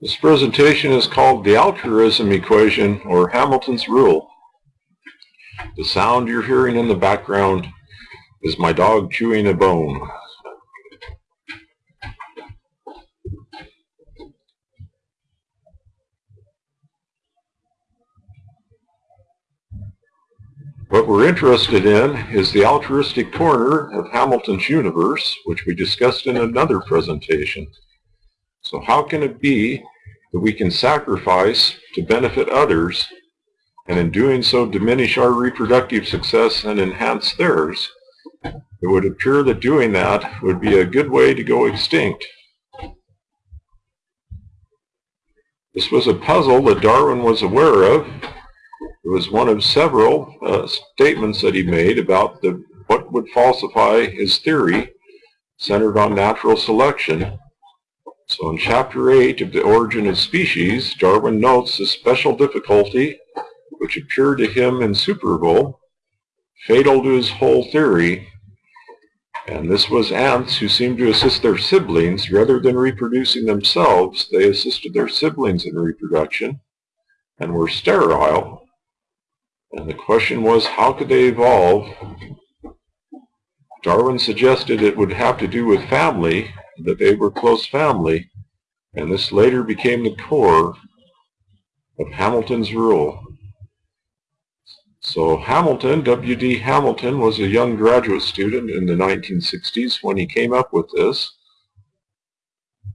This presentation is called the altruism equation or Hamilton's rule. The sound you're hearing in the background is my dog chewing a bone. What we're interested in is the altruistic corner of Hamilton's universe, which we discussed in another presentation. So how can it be that we can sacrifice to benefit others and in doing so diminish our reproductive success and enhance theirs, it would appear that doing that would be a good way to go extinct. This was a puzzle that Darwin was aware of. It was one of several uh, statements that he made about the, what would falsify his theory centered on natural selection. So in Chapter 8 of The Origin of Species, Darwin notes the special difficulty which appeared to him insuperable, fatal to his whole theory, and this was ants who seemed to assist their siblings rather than reproducing themselves. They assisted their siblings in reproduction and were sterile. And the question was, how could they evolve? Darwin suggested it would have to do with family, that they were close family, and this later became the core of Hamilton's rule. So Hamilton, W.D. Hamilton, was a young graduate student in the 1960s when he came up with this.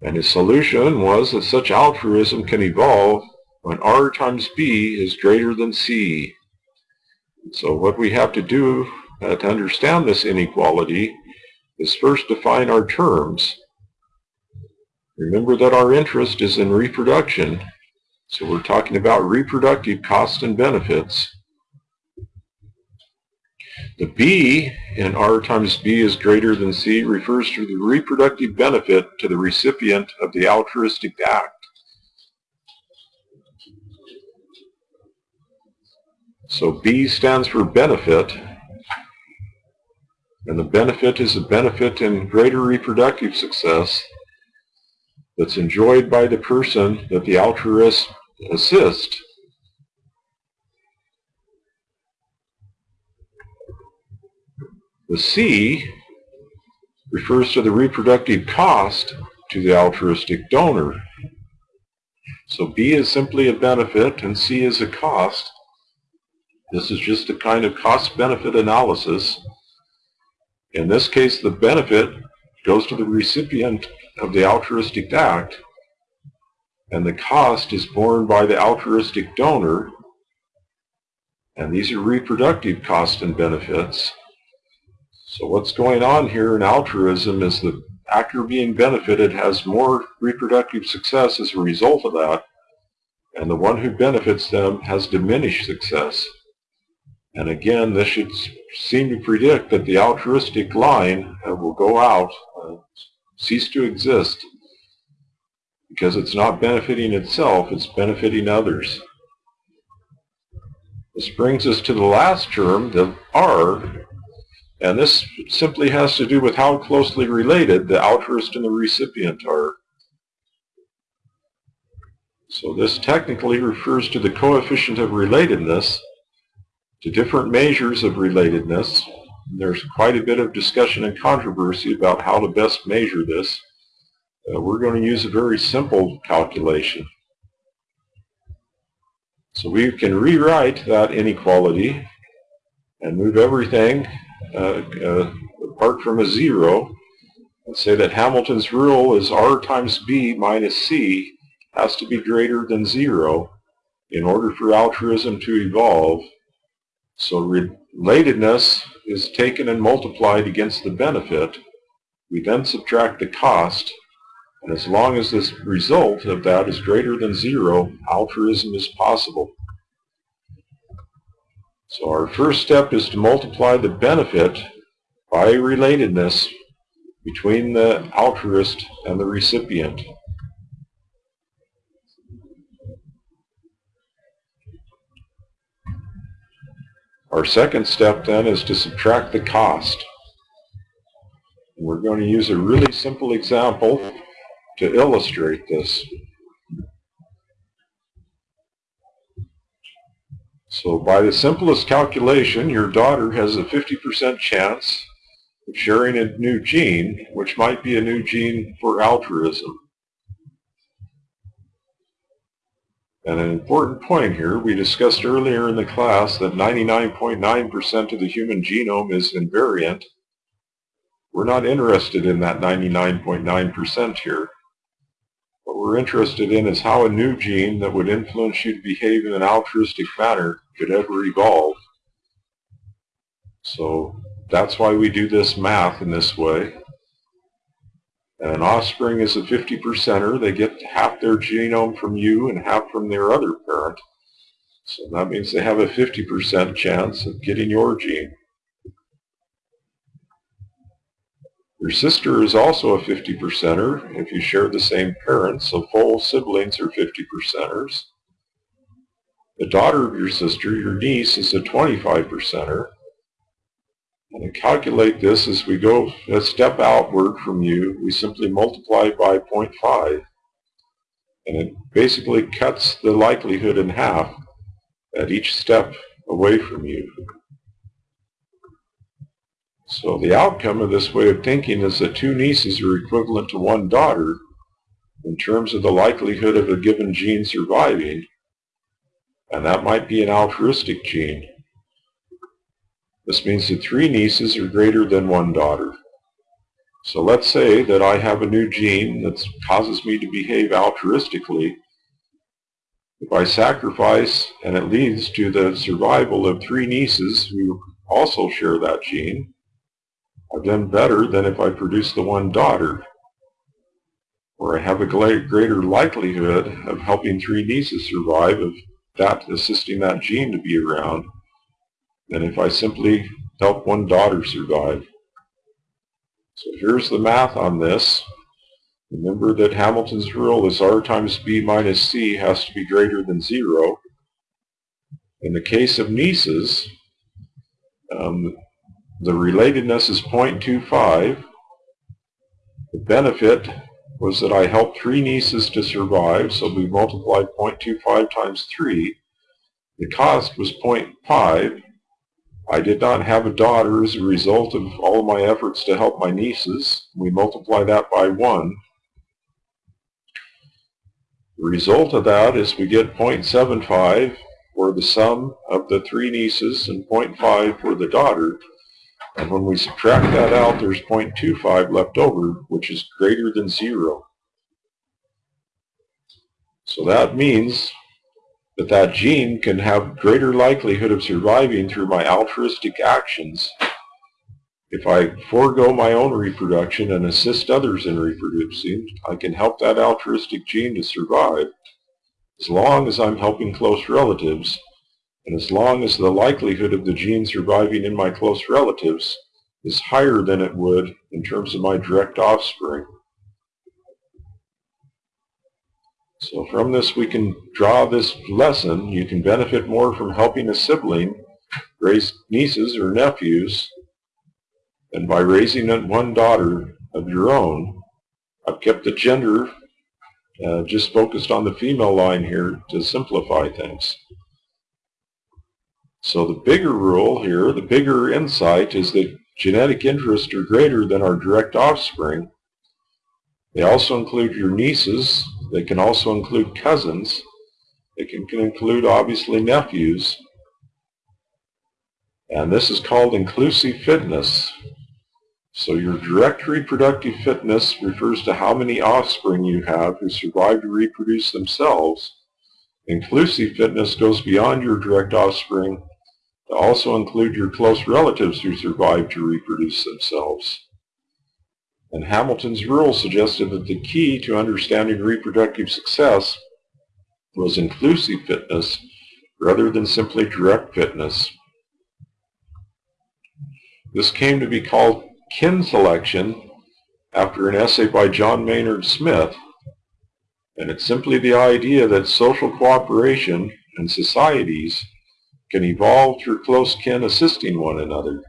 And his solution was that such altruism can evolve when R times B is greater than C. So what we have to do uh, to understand this inequality is first define our terms. Remember that our interest is in reproduction, so we're talking about reproductive costs and benefits. The B in R times B is greater than C refers to the reproductive benefit to the recipient of the altruistic act. So B stands for benefit, and the benefit is a benefit in greater reproductive success that's enjoyed by the person that the altruist assists The C refers to the reproductive cost to the altruistic donor. So B is simply a benefit and C is a cost. This is just a kind of cost-benefit analysis. In this case, the benefit goes to the recipient of the altruistic act, and the cost is borne by the altruistic donor, and these are reproductive costs and benefits. So what's going on here in altruism is the actor being benefited has more reproductive success as a result of that, and the one who benefits them has diminished success. And again, this should seem to predict that the altruistic line uh, will go out, uh, cease to exist, because it's not benefiting itself, it's benefiting others. This brings us to the last term, the R, and this simply has to do with how closely related the altruist and the recipient are. So this technically refers to the coefficient of relatedness, to different measures of relatedness. There's quite a bit of discussion and controversy about how to best measure this. Uh, we're going to use a very simple calculation. So we can rewrite that inequality and move everything uh, uh, apart from a zero, and say that Hamilton's rule is R times B minus C has to be greater than zero in order for altruism to evolve. So relatedness is taken and multiplied against the benefit. We then subtract the cost, and as long as this result of that is greater than zero, altruism is possible. So our first step is to multiply the benefit by relatedness between the altruist and the recipient. Our second step then is to subtract the cost. We're going to use a really simple example to illustrate this. So by the simplest calculation, your daughter has a 50% chance of sharing a new gene, which might be a new gene for altruism. And an important point here, we discussed earlier in the class that 99.9% of the human genome is invariant. We're not interested in that 99.9% here. What we're interested in is how a new gene that would influence you to behave in an altruistic manner could ever evolve. So that's why we do this math in this way. And an offspring is a 50 percenter. They get half their genome from you and half from their other parent. So that means they have a 50% chance of getting your gene. Your sister is also a 50 percenter if you share the same parents, so full siblings are 50 percenters. The daughter of your sister, your niece, is a 25 percenter. And calculate this as we go a step outward from you, we simply multiply by 0.5. And it basically cuts the likelihood in half at each step away from you. So the outcome of this way of thinking is that two nieces are equivalent to one daughter in terms of the likelihood of a given gene surviving, and that might be an altruistic gene. This means that three nieces are greater than one daughter. So let's say that I have a new gene that causes me to behave altruistically. If I sacrifice and it leads to the survival of three nieces who also share that gene, I've done better than if I produce the one daughter, where I have a greater likelihood of helping three nieces survive of that assisting that gene to be around than if I simply help one daughter survive. So here's the math on this. Remember that Hamilton's rule is R times B minus C has to be greater than zero. In the case of nieces, um, the relatedness is 0.25. The benefit was that I helped three nieces to survive, so we multiplied 0.25 times 3. The cost was 0.5, I did not have a daughter as a result of all my efforts to help my nieces. We multiply that by 1. The result of that is we get 0.75 for the sum of the three nieces and 0.5 for the daughter. And when we subtract that out, there's 0.25 left over, which is greater than 0. So that means that that gene can have greater likelihood of surviving through my altruistic actions if I forego my own reproduction and assist others in reproducing, I can help that altruistic gene to survive as long as I'm helping close relatives and as long as the likelihood of the gene surviving in my close relatives is higher than it would in terms of my direct offspring. So from this we can draw this lesson. You can benefit more from helping a sibling raise nieces or nephews than by raising one daughter of your own. I've kept the gender uh, just focused on the female line here to simplify things. So the bigger rule here, the bigger insight is that genetic interests are greater than our direct offspring. They also include your nieces, they can also include cousins. They can, can include, obviously, nephews. And this is called inclusive fitness. So your direct reproductive fitness refers to how many offspring you have who survive to reproduce themselves. Inclusive fitness goes beyond your direct offspring to also include your close relatives who survive to reproduce themselves. And Hamilton's rule suggested that the key to understanding reproductive success was inclusive fitness rather than simply direct fitness. This came to be called kin selection after an essay by John Maynard Smith, and it's simply the idea that social cooperation and societies can evolve through close kin assisting one another.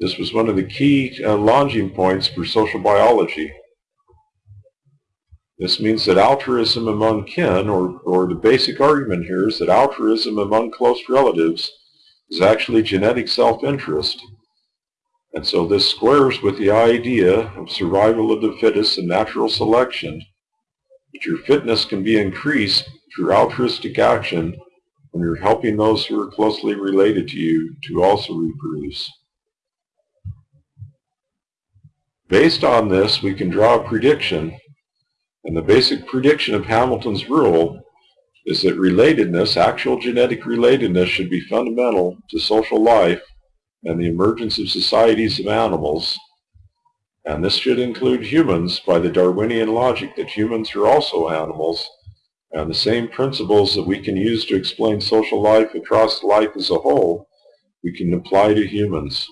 This was one of the key uh, launching points for social biology. This means that altruism among kin, or, or the basic argument here is that altruism among close relatives is actually genetic self-interest. And so this squares with the idea of survival of the fittest and natural selection, that your fitness can be increased through altruistic action when you're helping those who are closely related to you to also reproduce. Based on this, we can draw a prediction and the basic prediction of Hamilton's rule is that relatedness, actual genetic relatedness, should be fundamental to social life and the emergence of societies of animals. And this should include humans by the Darwinian logic that humans are also animals, and the same principles that we can use to explain social life across life as a whole, we can apply to humans.